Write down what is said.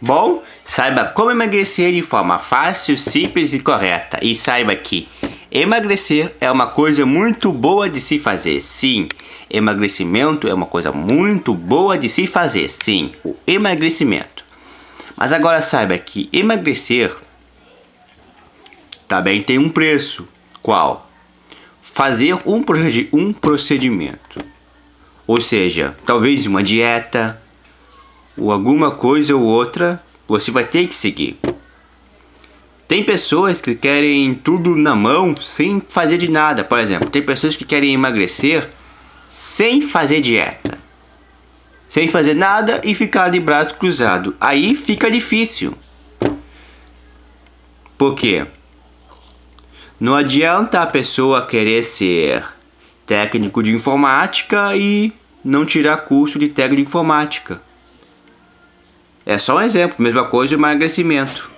Bom, saiba como emagrecer de forma fácil, simples e correta. E saiba que emagrecer é uma coisa muito boa de se fazer. Sim, emagrecimento é uma coisa muito boa de se fazer. Sim, o emagrecimento. Mas agora saiba que emagrecer também tem um preço. Qual? Fazer um procedimento. Ou seja, talvez uma dieta, ou alguma coisa ou outra, você vai ter que seguir. Tem pessoas que querem tudo na mão sem fazer de nada. Por exemplo, tem pessoas que querem emagrecer sem fazer dieta. Sem fazer nada e ficar de braço cruzado. Aí fica difícil. Por quê? Não adianta a pessoa querer ser técnico de informática e não tirar curso de técnico de informática. É só um exemplo, mesma coisa o emagrecimento.